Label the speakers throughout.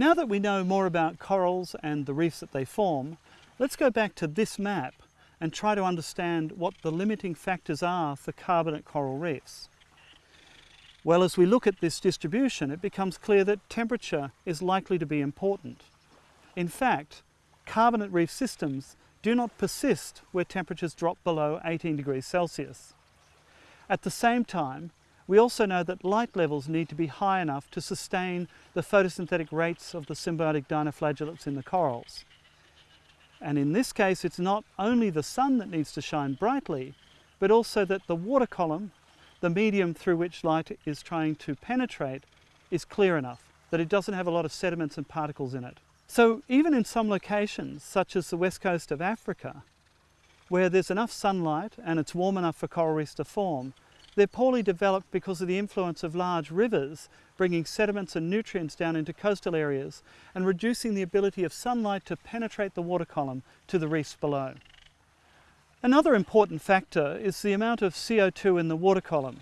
Speaker 1: Now that we know more about corals and the reefs that they form, let's go back to this map and try to understand what the limiting factors are for carbonate coral reefs. Well, as we look at this distribution, it becomes clear that temperature is likely to be important. In fact, carbonate reef systems do not persist where temperatures drop below 18 degrees Celsius. At the same time, we also know that light levels need to be high enough to sustain the photosynthetic rates of the symbiotic dinoflagellates in the corals. And in this case, it's not only the sun that needs to shine brightly, but also that the water column, the medium through which light is trying to penetrate, is clear enough, that it doesn't have a lot of sediments and particles in it. So even in some locations, such as the west coast of Africa, where there's enough sunlight and it's warm enough for coral reefs to form, they're poorly developed because of the influence of large rivers bringing sediments and nutrients down into coastal areas and reducing the ability of sunlight to penetrate the water column to the reefs below. Another important factor is the amount of CO2 in the water column,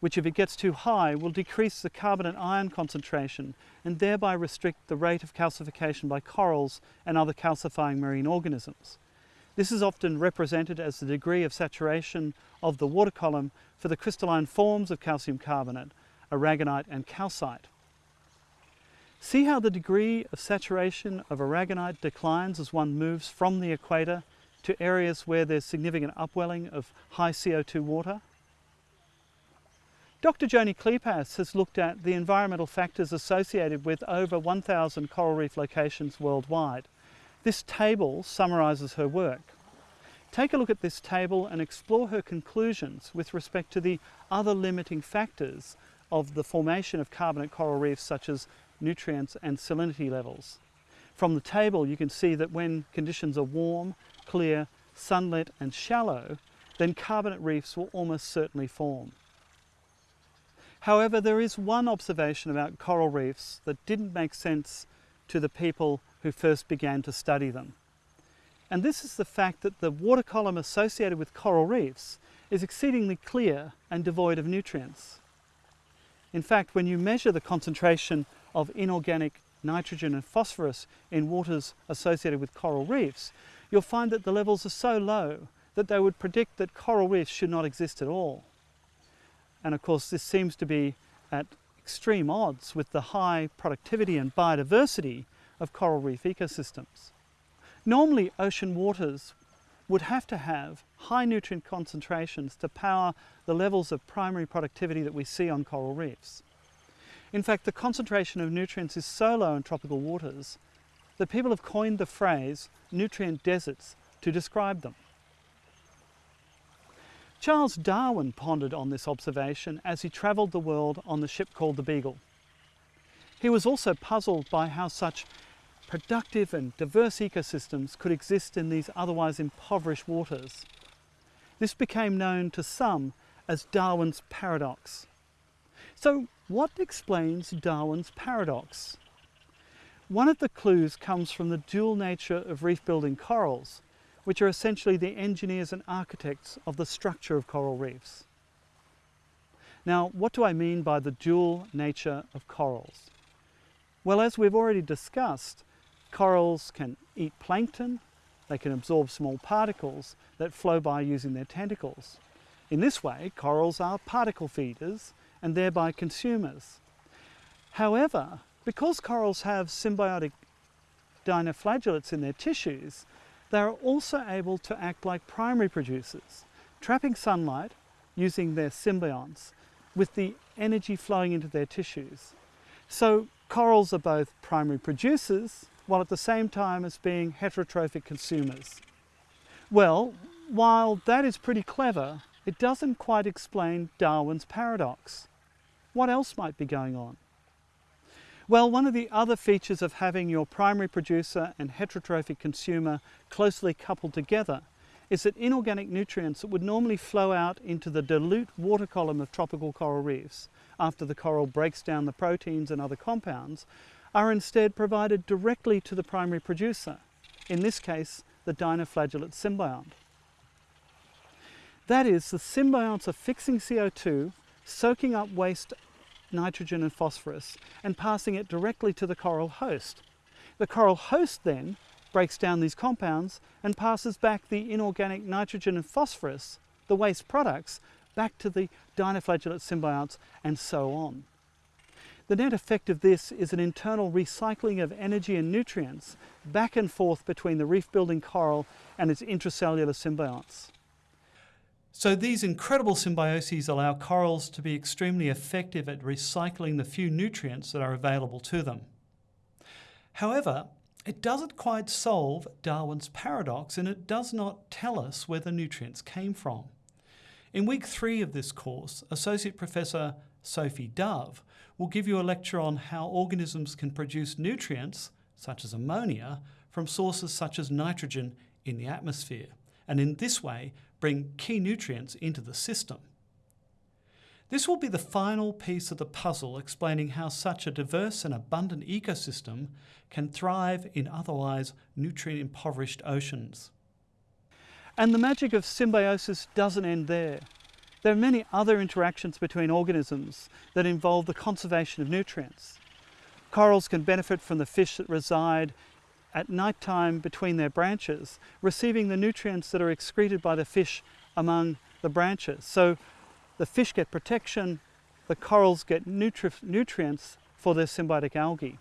Speaker 1: which if it gets too high will decrease the carbonate ion concentration and thereby restrict the rate of calcification by corals and other calcifying marine organisms. This is often represented as the degree of saturation of the water column for the crystalline forms of calcium carbonate, aragonite and calcite. See how the degree of saturation of aragonite declines as one moves from the equator to areas where there's significant upwelling of high CO2 water? Dr. Joni Kleypas has looked at the environmental factors associated with over 1,000 coral reef locations worldwide. This table summarises her work. Take a look at this table and explore her conclusions with respect to the other limiting factors of the formation of carbonate coral reefs such as nutrients and salinity levels. From the table you can see that when conditions are warm, clear, sunlit and shallow, then carbonate reefs will almost certainly form. However, there is one observation about coral reefs that didn't make sense to the people who first began to study them. And this is the fact that the water column associated with coral reefs is exceedingly clear and devoid of nutrients. In fact, when you measure the concentration of inorganic nitrogen and phosphorus in waters associated with coral reefs, you'll find that the levels are so low that they would predict that coral reefs should not exist at all. And of course, this seems to be at extreme odds with the high productivity and biodiversity of coral reef ecosystems. Normally ocean waters would have to have high nutrient concentrations to power the levels of primary productivity that we see on coral reefs. In fact, the concentration of nutrients is so low in tropical waters that people have coined the phrase nutrient deserts to describe them. Charles Darwin pondered on this observation as he travelled the world on the ship called the Beagle. He was also puzzled by how such productive and diverse ecosystems could exist in these otherwise impoverished waters. This became known to some as Darwin's paradox. So what explains Darwin's paradox? One of the clues comes from the dual nature of reef-building corals, which are essentially the engineers and architects of the structure of coral reefs. Now, what do I mean by the dual nature of corals? Well, as we've already discussed, corals can eat plankton, they can absorb small particles that flow by using their tentacles. In this way, corals are particle feeders and thereby consumers. However, because corals have symbiotic dinoflagellates in their tissues, they are also able to act like primary producers, trapping sunlight using their symbionts with the energy flowing into their tissues. So corals are both primary producers while at the same time as being heterotrophic consumers. Well, while that is pretty clever, it doesn't quite explain Darwin's paradox. What else might be going on? Well, one of the other features of having your primary producer and heterotrophic consumer closely coupled together is that inorganic nutrients that would normally flow out into the dilute water column of tropical coral reefs after the coral breaks down the proteins and other compounds are instead provided directly to the primary producer, in this case the dinoflagellate symbiont. That is, the symbionts are fixing CO2, soaking up waste nitrogen and phosphorus and passing it directly to the coral host. The coral host then breaks down these compounds and passes back the inorganic nitrogen and phosphorus, the waste products, back to the dinoflagellate symbionts and so on. The net effect of this is an internal recycling of energy and nutrients back and forth between the reef building coral and its intracellular symbionts. So these incredible symbioses allow corals to be extremely effective at recycling the few nutrients that are available to them. However, it doesn't quite solve Darwin's paradox and it does not tell us where the nutrients came from. In week three of this course, Associate Professor Sophie Dove will give you a lecture on how organisms can produce nutrients, such as ammonia, from sources such as nitrogen in the atmosphere, and in this way bring key nutrients into the system. This will be the final piece of the puzzle explaining how such a diverse and abundant ecosystem can thrive in otherwise nutrient-impoverished oceans. And the magic of symbiosis doesn't end there. There are many other interactions between organisms that involve the conservation of nutrients. Corals can benefit from the fish that reside at night time between their branches, receiving the nutrients that are excreted by the fish among the branches. So the fish get protection, the corals get nutri nutrients for their symbiotic algae.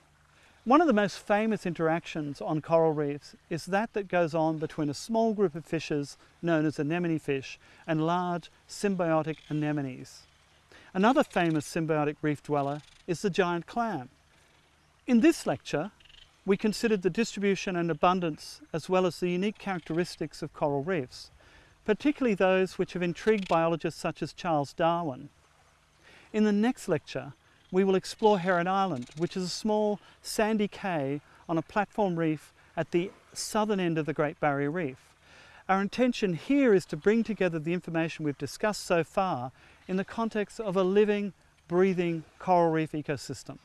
Speaker 1: One of the most famous interactions on coral reefs is that that goes on between a small group of fishes known as anemone fish and large symbiotic anemones. Another famous symbiotic reef dweller is the giant clam. In this lecture, we considered the distribution and abundance as well as the unique characteristics of coral reefs, particularly those which have intrigued biologists such as Charles Darwin. In the next lecture, we will explore Heron Island, which is a small sandy cay on a platform reef at the southern end of the Great Barrier Reef. Our intention here is to bring together the information we've discussed so far in the context of a living, breathing coral reef ecosystem.